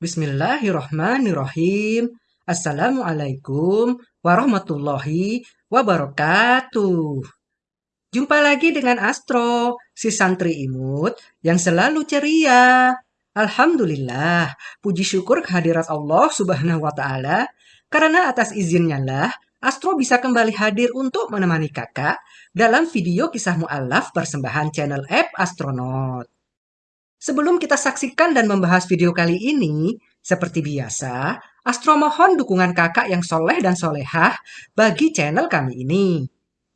Bismillahirrahmanirrahim. Assalamualaikum warahmatullahi wabarakatuh. Jumpa lagi dengan Astro, si santri imut yang selalu ceria. Alhamdulillah, puji syukur kehadirat Allah subhanahu wa ta'ala, karena atas izinnya lah, Astro bisa kembali hadir untuk menemani kakak dalam video kisah mu'alaf persembahan channel app Astronaut. Sebelum kita saksikan dan membahas video kali ini, seperti biasa, Astro mohon dukungan kakak yang soleh dan solehah bagi channel kami ini.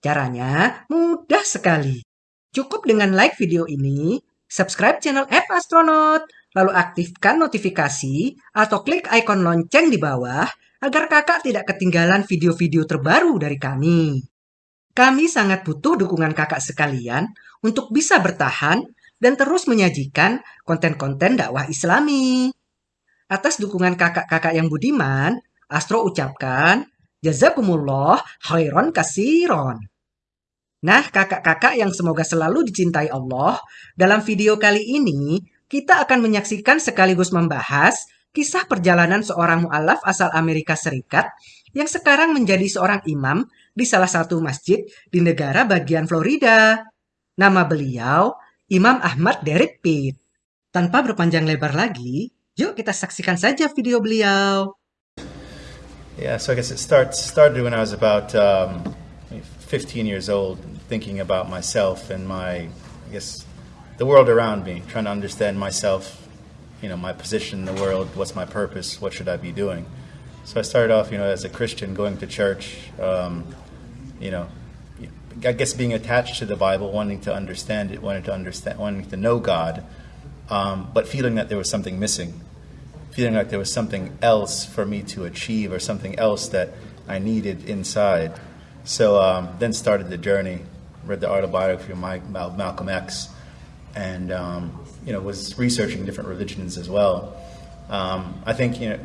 Caranya mudah sekali. Cukup dengan like video ini, subscribe channel app Astronaut, lalu aktifkan notifikasi atau klik ikon lonceng di bawah agar kakak tidak ketinggalan video-video terbaru dari kami. Kami sangat butuh dukungan kakak sekalian untuk bisa bertahan dan terus menyajikan konten-konten dakwah islami. Atas dukungan kakak-kakak yang budiman, Astro ucapkan, Jazakumullah khairon kasiron. Nah, kakak-kakak yang semoga selalu dicintai Allah, dalam video kali ini kita akan menyaksikan sekaligus membahas kisah perjalanan seorang mu'alaf asal Amerika Serikat yang sekarang menjadi seorang imam di salah satu masjid di negara bagian Florida. Nama beliau Imam Ahmad Derek Pitt. Tanpa berpanjang lebar lagi, yuk kita saksikan saja video beliau. Yeah, so I guess it starts started when I was about um, 15 years old, thinking about myself and my, I guess, the world around me, trying to understand myself, you know, my position in the world, what's my purpose, what should I be doing. So I started off, you know, as a Christian, going to church, um, you know, I guess being attached to the Bible, wanting to understand it, wanting to understand, wanting to know God, um, but feeling that there was something missing, feeling like there was something else for me to achieve or something else that I needed inside. So um, then started the journey. Read the autobiography of Malcolm X, and um, you know was researching different religions as well. Um, I think you know,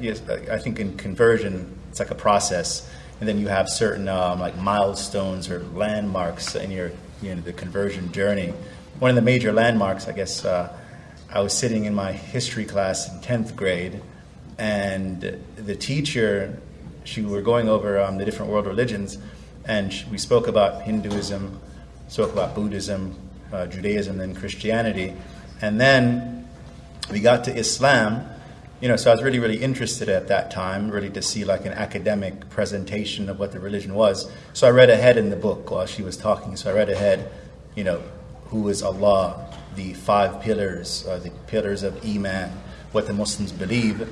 I think in conversion, it's like a process and then you have certain um, like milestones or landmarks in your you know the conversion journey. One of the major landmarks, I guess, uh, I was sitting in my history class in tenth grade, and the teacher, she were going over um, the different world religions, and we spoke about Hinduism, spoke about Buddhism, uh, Judaism, and Christianity, and then we got to Islam you know, so I was really, really interested at that time, really to see like an academic presentation of what the religion was. So I read ahead in the book while she was talking. So I read ahead, you know, who is Allah, the five pillars, uh, the pillars of Iman, what the Muslims believe.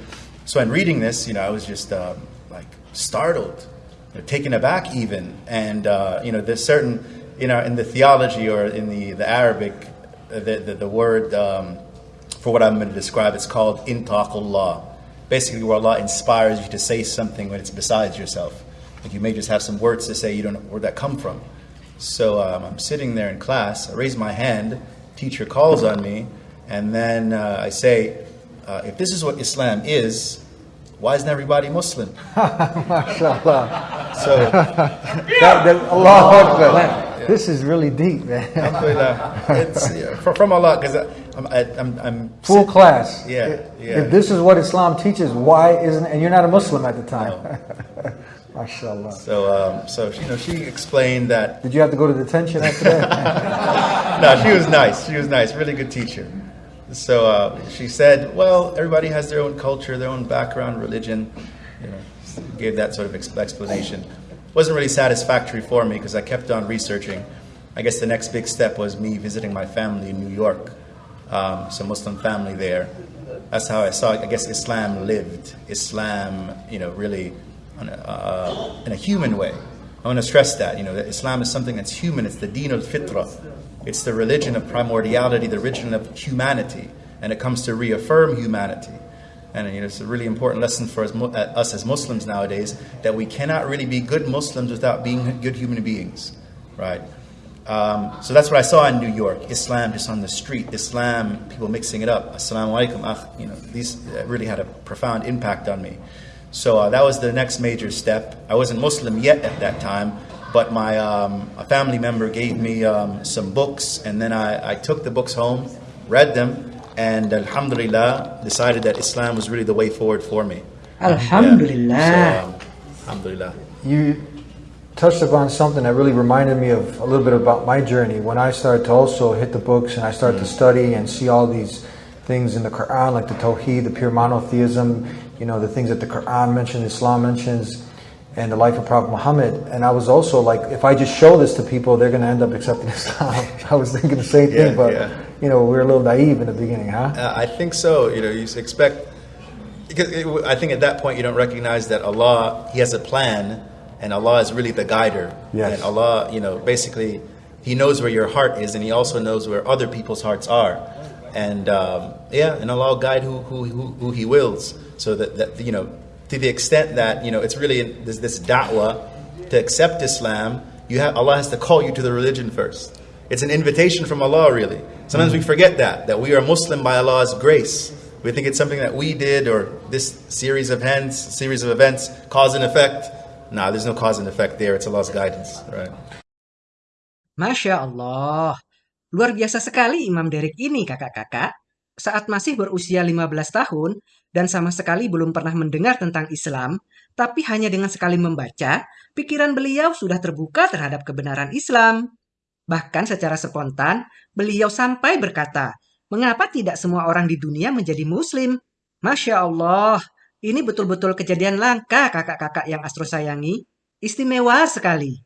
So in reading this, you know, I was just uh, like startled, you know, taken aback even. And, uh, you know, there's certain, you know, in the theology or in the, the Arabic, uh, the, the, the word, um, for what I'm going to describe. It's called intaqullah. Basically, where Allah inspires you to say something when it's besides yourself. Like you may just have some words to say, you don't know where that come from. So um, I'm sitting there in class, I raise my hand, teacher calls on me, and then uh, I say, uh, if this is what Islam is, why isn't everybody Muslim? MashaAllah. So, that, that, Allah Akbar. This is really deep, man. it's yeah, from Allah because I'm, I'm, I'm full sit, class. Yeah, yeah. If this is what Islam teaches, why isn't? And you're not a Muslim at the time. No. MashaAllah. So, um, so you know, she explained that. Did you have to go to detention after that? no, she was nice. She was nice. Really good teacher. So uh, she said, "Well, everybody has their own culture, their own background, religion." You know, gave that sort of explanation wasn't really satisfactory for me because I kept on researching. I guess the next big step was me visiting my family in New York, um, so Muslim family there. That's how I saw. I guess Islam lived. Islam, you know, really a, uh, in a human way. I want to stress that. You know, that Islam is something that's human. It's the Deen al Fitra. It's the religion of primordiality, the religion of humanity, and it comes to reaffirm humanity. And you know, it's a really important lesson for us, uh, us as Muslims nowadays that we cannot really be good Muslims without being good human beings, right? Um, so that's what I saw in New York. Islam just on the street. Islam, people mixing it up. Assalamu alaikum. Ah, you know, these really had a profound impact on me. So uh, that was the next major step. I wasn't Muslim yet at that time, but my um, a family member gave me um, some books, and then I, I took the books home, read them, and Alhamdulillah decided that Islam was really the way forward for me. Alhamdulillah. Yeah. So, um, Alhamdulillah. You touched upon something that really reminded me of a little bit about my journey when I started to also hit the books and I started to study and see all these things in the Quran, like the Tawheed, the pure monotheism, you know, the things that the Quran mentions, Islam mentions, and the life of Prophet Muhammad. And I was also like, if I just show this to people, they're going to end up accepting Islam. I was thinking the same thing, Yeah, but yeah. You know, we were a little naive in the beginning, huh? Uh, I think so. You know, you expect because it, I think at that point you don't recognize that Allah He has a plan, and Allah is really the guider. Yes. And Allah, you know, basically He knows where your heart is, and He also knows where other people's hearts are. And um, yeah, and Allah will guide who, who, who, who He wills. So that, that you know, to the extent that you know, it's really this, this da'wah to accept Islam. You have Allah has to call you to the religion first. It's an invitation from Allah, really. Sometimes we forget that that we are Muslim by Allah's grace. We think it's something that we did or this series of events, series of events, cause and effect. Nah, there's no cause and effect there. It's Allah's guidance, right? Masya Allah. Luar biasa sekali Imam Derek ini kakak-kakak. Saat masih berusia 15 tahun dan sama sekali belum pernah mendengar tentang Islam, tapi hanya dengan sekali membaca, pikiran beliau sudah terbuka terhadap kebenaran Islam. Bahkan secara spontan, beliau sampai berkata, mengapa tidak semua orang di dunia menjadi muslim? Masya Allah, ini betul-betul kejadian langka kakak-kakak yang Astro sayangi. Istimewa sekali.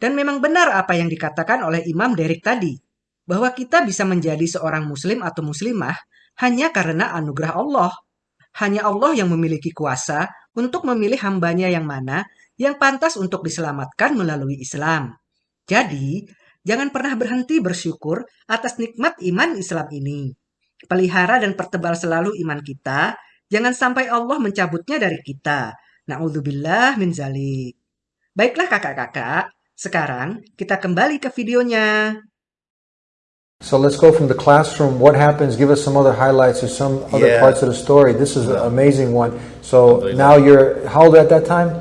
Dan memang benar apa yang dikatakan oleh Imam Derek tadi, bahwa kita bisa menjadi seorang muslim atau muslimah hanya karena anugerah Allah. Hanya Allah yang memiliki kuasa untuk memilih hambanya yang mana yang pantas untuk diselamatkan melalui Islam. Jadi, jangan pernah berhenti bersyukur atas nikmat iman Islam ini. Pelihara dan pertebal selalu iman kita, jangan sampai Allah mencabutnya dari kita. Na'udzubillah min zalik. Baiklah kakak-kakak, sekarang kita kembali ke videonya. So let's go from the classroom. What happens? Give us some other highlights or some other Yeah. parts of the story. This is an amazing one. So now you're how old at that time?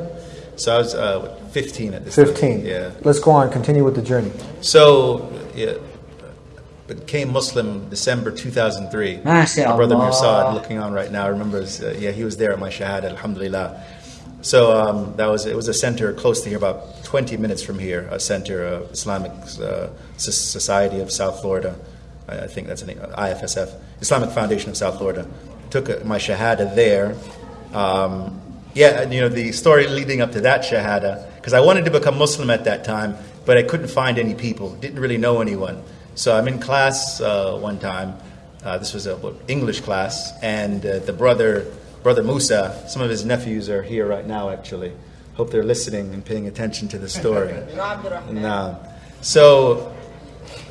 So I was uh, 15 at this time. 15. Yeah. Let's go on. Continue with the journey. So, yeah, became Muslim December 2003. Masya My brother Allah. Mirsad, looking on right now, remembers. Uh, yeah, he was there at my shahada, alhamdulillah. So um, that was it was a center close to here, about 20 minutes from here, a center of Islamic uh, Society of South Florida. I, I think that's the name, IFSF, Islamic Foundation of South Florida. Took uh, my shahada there. Um, yeah, and, you know the story leading up to that shahada, because I wanted to become Muslim at that time, but I couldn't find any people. Didn't really know anyone. So I'm in class uh, one time. Uh, this was a English class, and uh, the brother, brother Musa, some of his nephews are here right now. Actually, hope they're listening and paying attention to the story. Nah. So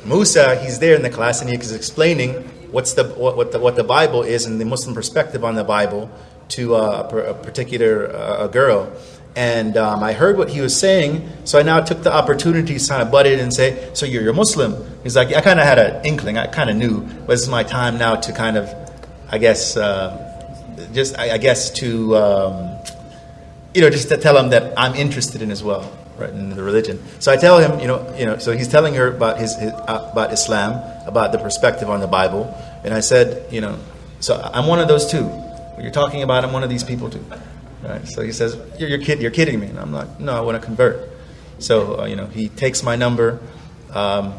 Musa, he's there in the class, and he's explaining what's the what, what the what the Bible is and the Muslim perspective on the Bible to a, a particular uh, a girl. And um, I heard what he was saying, so I now took the opportunity to kind of butt in and say, "So you're, you're Muslim?" He's like, "I kind of had an inkling, I kind of knew, but is my time now to kind of, I guess, uh, just I, I guess to." Um, you know, just to tell him that I'm interested in as well, right, in the religion. So I tell him, you know, you know, so he's telling her about his, his uh, about Islam, about the perspective on the Bible, and I said, you know, so I'm one of those too. What you're talking about, I'm one of these people too. Right? So he says, you're, you're, kid, you're kidding me. And I'm like, no, I want to convert. So, uh, you know, he takes my number. Um,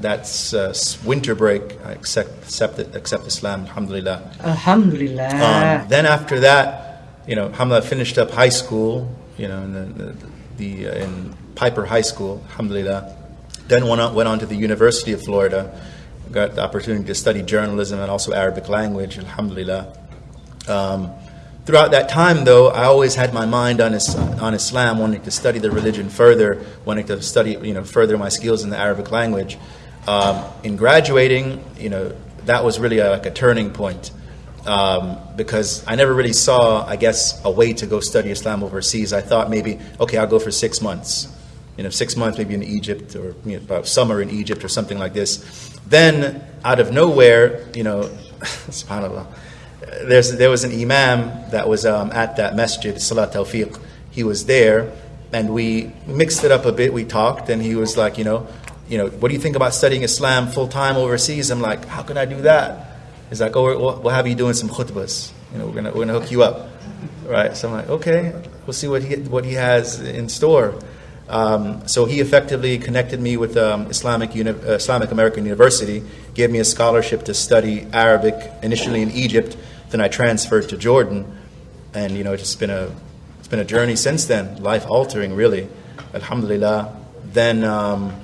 that's uh, winter break. I accept, accept, it, accept Islam, alhamdulillah. Alhamdulillah. Um, then after that, you know, Alhamdulillah finished up high school, you know, in the, the, the uh, in Piper High School, Alhamdulillah. Then went on, went on to the University of Florida, got the opportunity to study journalism and also Arabic language, Alhamdulillah. Um, throughout that time, though, I always had my mind on, is, on Islam, wanting to study the religion further, wanting to study, you know, further my skills in the Arabic language. Um, in graduating, you know, that was really a, like a turning point um, because I never really saw, I guess, a way to go study Islam overseas. I thought maybe, okay, I'll go for six months. You know, six months maybe in Egypt or you know, summer in Egypt or something like this. Then, out of nowhere, you know, subhanAllah, there's, there was an imam that was um, at that masjid, Salat Tawfiq. He was there, and we mixed it up a bit. We talked, and he was like, you know, you know, what do you think about studying Islam full time overseas? I'm like, how can I do that? He's like, oh, we'll, have you doing some khutbas. You know, we're gonna we're gonna hook you up, right? So I'm like, okay, we'll see what he what he has in store. Um, so he effectively connected me with um, Islamic Uni- uh, Islamic American University, gave me a scholarship to study Arabic initially in Egypt. Then I transferred to Jordan, and you know, it's been a it's been a journey since then, life altering, really. Alhamdulillah. Then. Um,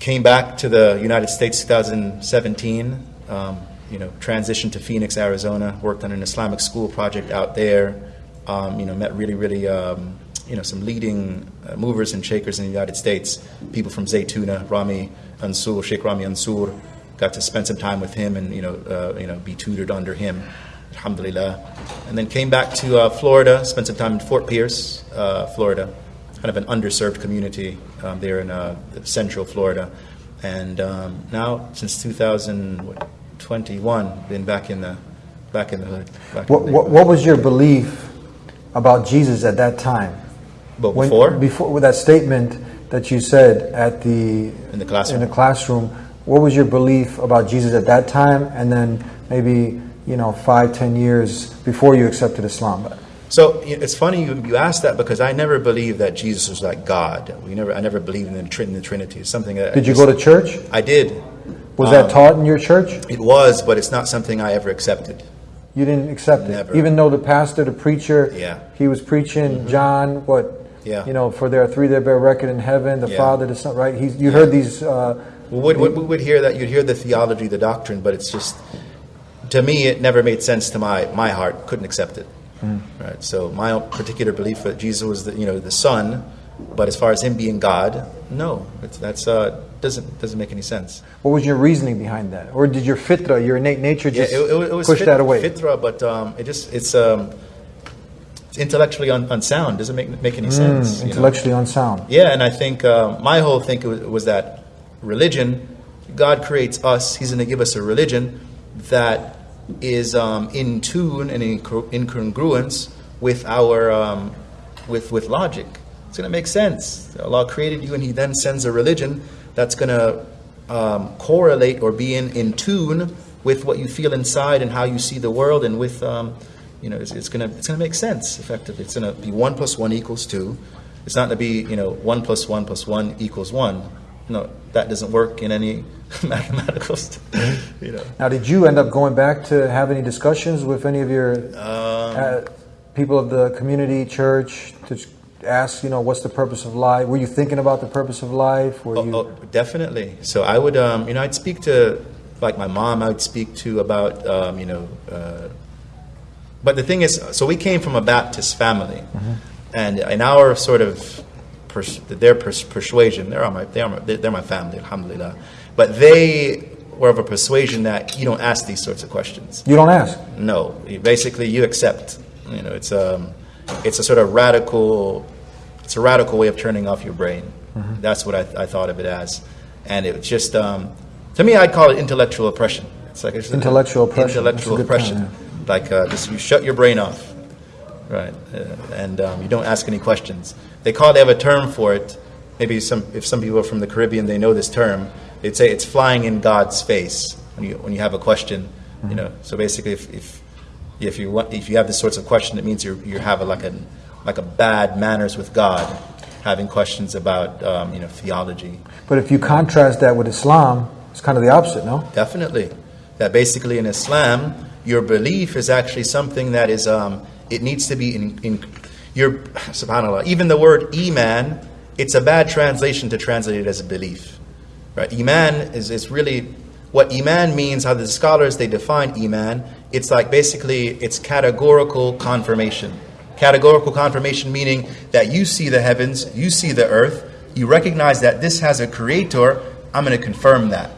came back to the United States 2017 um, you know, transitioned to Phoenix, Arizona, worked on an Islamic school project out there, um, you know, met really, really, um, you know, some leading uh, movers and shakers in the United States, people from Zaytuna, Rami Nsour, Sheikh Rami Nsour, got to spend some time with him and, you know, uh, you know, be tutored under him, alhamdulillah. And then came back to uh, Florida, spent some time in Fort Pierce, uh, Florida, kind of an underserved community um, there in uh, central Florida. And um, now, since 2021, been back in the back in the hood. What, what, what, was your belief about Jesus at that time? But when, before, before with that statement that you said at the in the classroom. In the classroom, what was your belief about Jesus at that time, and then maybe you know five, ten years before you accepted Islam? So it's funny you, you asked that because I never believed that Jesus was like God. We never, I never believed in the, in the Trinity. It's something that did you go to church? I did. Was um, that taught in your church? It was, but it's not something I ever accepted. You didn't accept never. it, even though the pastor, the preacher, yeah, he was preaching mm-hmm. John what? Yeah. You know, for there are three that bear record in heaven: the yeah. Father, the Son. Right? He's, you yeah. heard these. Uh, well, we would, would hear that. You'd hear the theology, the doctrine, but it's just to me, it never made sense to my my heart. Couldn't accept it. Mm. Right. So my particular belief that Jesus was the you know the Son, but as far as him being God, no, that's uh, doesn't doesn't make any sense. What was your reasoning behind that, or did your fitra, your innate nature, just yeah, it, it, it was push fit, that away? Fitra, but um, it just it's um, it's intellectually un- unsound. Doesn't make make any sense. Mm, intellectually know? unsound. Yeah, and I think uh, my whole thing was, was that religion, God creates us. He's going to give us a religion that is um, in tune and in, in congruence with our um, with with logic. It's going to make sense. Allah created you, and He then sends a religion that's going to um, correlate or be in, in tune with what you feel inside and how you see the world, and with um, you know, it's, it's going to it's going to make sense. Effectively, it's going to be one plus one equals two. It's not going to be you know one plus one plus one equals one. No, that doesn't work in any mathematical. you know. Now, did you end up going back to have any discussions with any of your um, uh, people of the community church to ask, you know, what's the purpose of life? Were you thinking about the purpose of life? Were oh, you? Oh, definitely. So I would, um, you know, I'd speak to like my mom. I would speak to about, um, you know. Uh, but the thing is, so we came from a Baptist family, mm-hmm. and in our sort of pers- their pers- persuasion, they're my, they're my, they're my family, alhamdulillah. But they were of a persuasion that you don't ask these sorts of questions. You don't ask? No. Basically, you accept. You know, it's a, um, it's a sort of radical, it's a radical way of turning off your brain. Mm-hmm. That's what I, I, thought of it as. And it was just, um, to me, I'd call it intellectual oppression. It's like it's intellectual oppression. Intellectual oppression. Yeah. Like uh, just you shut your brain off, right? Uh, and um, you don't ask any questions. They call they have a term for it. Maybe some if some people are from the Caribbean, they know this term they'd say it's flying in God's face when you when you have a question. You know, so basically, if, if if you want, if you have this sorts of question, it means you you have a, like a like a bad manners with God, having questions about um, you know theology. But if you contrast that with Islam, it's kind of the opposite, no? Definitely, that basically in Islam, your belief is actually something that is um, it needs to be in, in your subhanallah. Even the word iman, it's a bad translation to translate it as a belief. Right? Iman is, is really what Iman means, how the scholars they define Iman, it's like basically it's categorical confirmation. Categorical confirmation meaning that you see the heavens, you see the earth, you recognize that this has a creator, I'm going to confirm that.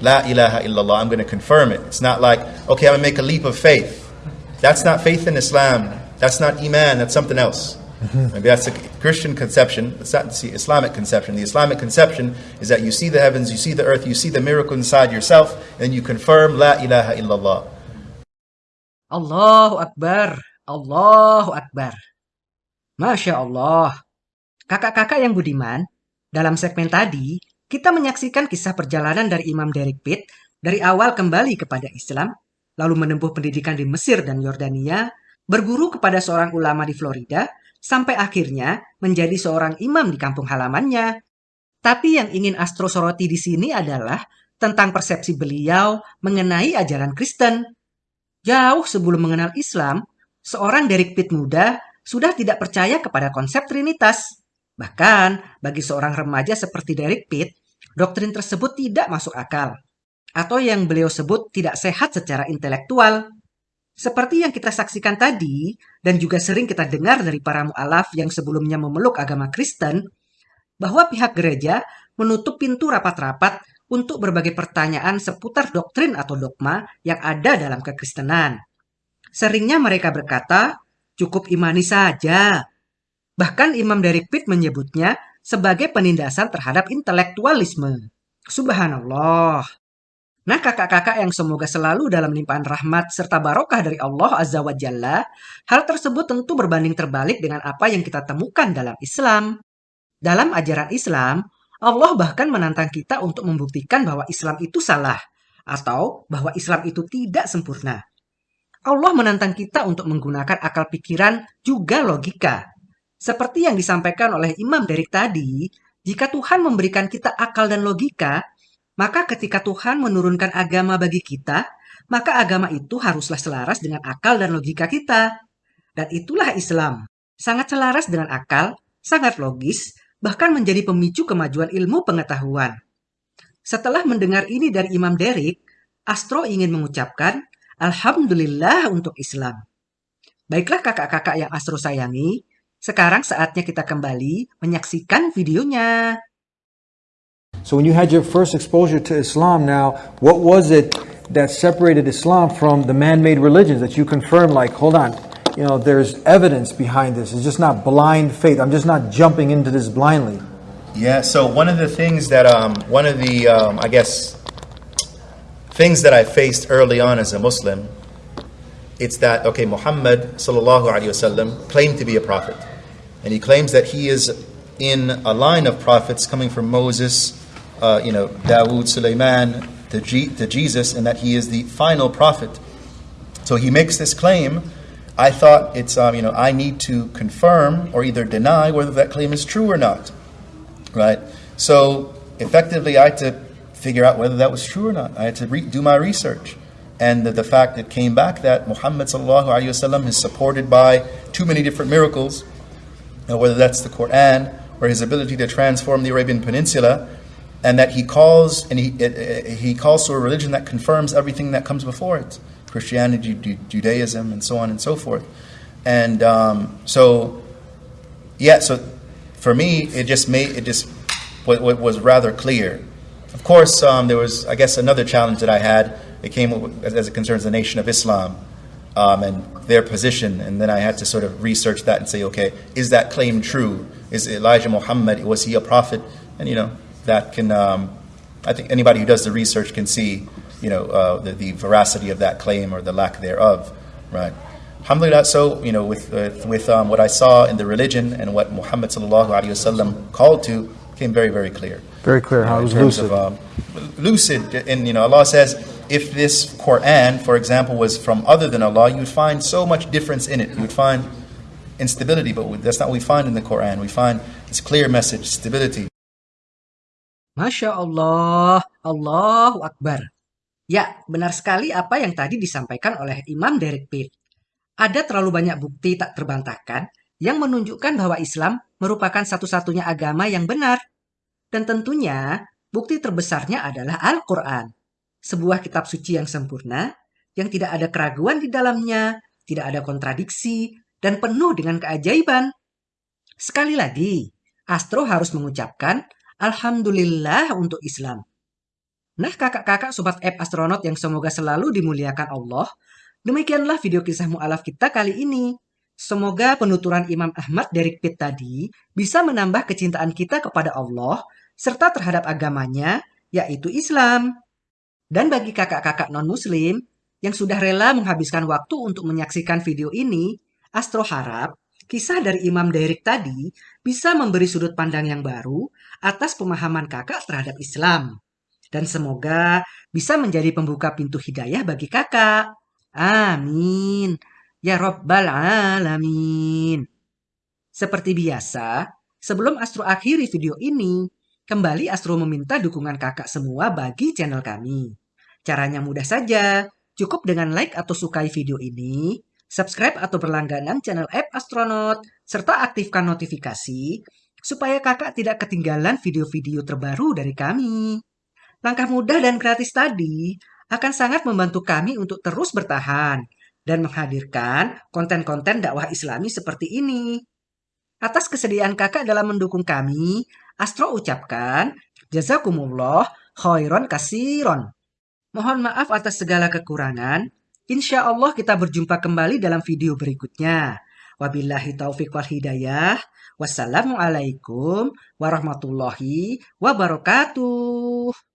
La ilaha illallah, I'm going to confirm it. It's not like, okay, I'm going to make a leap of faith. That's not faith in Islam. That's not Iman, that's something else. Maybe that's a Christian conception. It's not the Islamic conception. The Islamic conception is that you see the heavens, you see the earth, you see the miracle inside yourself, and you confirm La ilaha illallah. Allahu Akbar. Allahu Akbar. Masya Allah. Kakak-kakak yang budiman, dalam segmen tadi, kita menyaksikan kisah perjalanan dari Imam Derek Pitt Dari awal kembali kepada Islam, lalu menempuh pendidikan di Mesir dan Yordania, berguru kepada seorang ulama di Florida, sampai akhirnya menjadi seorang imam di kampung halamannya. Tapi yang ingin Astro soroti di sini adalah tentang persepsi beliau mengenai ajaran Kristen. Jauh sebelum mengenal Islam, seorang Derek Pitt muda sudah tidak percaya kepada konsep Trinitas. Bahkan, bagi seorang remaja seperti Derek Pitt, doktrin tersebut tidak masuk akal atau yang beliau sebut tidak sehat secara intelektual. Seperti yang kita saksikan tadi, dan juga sering kita dengar dari para mu'alaf yang sebelumnya memeluk agama Kristen, bahwa pihak gereja menutup pintu rapat-rapat untuk berbagai pertanyaan seputar doktrin atau dogma yang ada dalam kekristenan. Seringnya mereka berkata, cukup imani saja. Bahkan Imam dari Pitt menyebutnya sebagai penindasan terhadap intelektualisme. Subhanallah. Nah kakak-kakak yang semoga selalu dalam limpahan rahmat serta barokah dari Allah Azza wa Jalla, hal tersebut tentu berbanding terbalik dengan apa yang kita temukan dalam Islam. Dalam ajaran Islam, Allah bahkan menantang kita untuk membuktikan bahwa Islam itu salah, atau bahwa Islam itu tidak sempurna. Allah menantang kita untuk menggunakan akal pikiran juga logika. Seperti yang disampaikan oleh Imam Derek tadi, jika Tuhan memberikan kita akal dan logika, maka ketika Tuhan menurunkan agama bagi kita, maka agama itu haruslah selaras dengan akal dan logika kita. Dan itulah Islam. Sangat selaras dengan akal, sangat logis, bahkan menjadi pemicu kemajuan ilmu pengetahuan. Setelah mendengar ini dari Imam Derek, Astro ingin mengucapkan Alhamdulillah untuk Islam. Baiklah kakak-kakak yang Astro sayangi, sekarang saatnya kita kembali menyaksikan videonya. So when you had your first exposure to Islam now, what was it that separated Islam from the man-made religions that you confirmed like, hold on, you know, there's evidence behind this. It's just not blind faith. I'm just not jumping into this blindly. Yeah, so one of the things that, um, one of the, um, I guess, things that I faced early on as a Muslim, it's that, okay, Muhammad wasallam claimed to be a prophet. And he claims that he is in a line of prophets coming from Moses, uh, you know, Dawood, Sulaiman, to, G- to Jesus, and that he is the final prophet. So he makes this claim. I thought it's, um, you know, I need to confirm or either deny whether that claim is true or not. Right? So effectively, I had to figure out whether that was true or not. I had to re- do my research. And the, the fact that came back that Muhammad is supported by too many different miracles, whether that's the Quran or his ability to transform the Arabian Peninsula, and that he calls and he it, it, he calls to a religion that confirms everything that comes before it Christianity, Judaism, and so on and so forth. And um, so, yeah, so for me, it just made it just was rather clear. Of course, um, there was, I guess, another challenge that I had. It came as it concerns the nation of Islam um, and their position, and then I had to sort of research that and say, okay, is that claim true? Is Elijah Muhammad was he a prophet? And you know, that can, um, I think anybody who does the research can see, you know, uh, the, the, veracity of that claim or the lack thereof, right? Alhamdulillah, so, you know, with, with, with um, what I saw in the religion and what Muhammad sallallahu alaihi wasallam called to, came very, very clear. Very clear, how it was lucid. Of, um, lucid, and, you know, Allah says, if this Quran, for example, was from other than Allah, you would find so much difference in it. You would find instability, but that's not what we find in the Quran. We find this clear message, stability. Masya Allah, Allahu Akbar. Ya, benar sekali apa yang tadi disampaikan oleh Imam Derek Pitt. Ada terlalu banyak bukti tak terbantahkan yang menunjukkan bahwa Islam merupakan satu-satunya agama yang benar. Dan tentunya, bukti terbesarnya adalah Al-Quran. Sebuah kitab suci yang sempurna, yang tidak ada keraguan di dalamnya, tidak ada kontradiksi, dan penuh dengan keajaiban. Sekali lagi, Astro harus mengucapkan Alhamdulillah untuk Islam. Nah kakak-kakak sobat app astronot yang semoga selalu dimuliakan Allah, demikianlah video kisah mu'alaf kita kali ini. Semoga penuturan Imam Ahmad dari Pitt tadi bisa menambah kecintaan kita kepada Allah serta terhadap agamanya, yaitu Islam. Dan bagi kakak-kakak non-muslim yang sudah rela menghabiskan waktu untuk menyaksikan video ini, Astro harap kisah dari Imam Derek tadi bisa memberi sudut pandang yang baru atas pemahaman kakak terhadap Islam. Dan semoga bisa menjadi pembuka pintu hidayah bagi kakak. Amin. Ya Rabbal Alamin. Seperti biasa, sebelum Astro akhiri video ini, kembali Astro meminta dukungan kakak semua bagi channel kami. Caranya mudah saja, cukup dengan like atau sukai video ini, subscribe atau berlangganan channel app Astronaut, serta aktifkan notifikasi supaya kakak tidak ketinggalan video-video terbaru dari kami. Langkah mudah dan gratis tadi akan sangat membantu kami untuk terus bertahan dan menghadirkan konten-konten dakwah islami seperti ini. Atas kesediaan kakak dalam mendukung kami, Astro ucapkan, Jazakumullah khairan kasiron. Mohon maaf atas segala kekurangan. Insya Allah kita berjumpa kembali dalam video berikutnya. Wabillahi taufiq wal hidayah. Wassalamualaikum warahmatullahi wabarakatuh.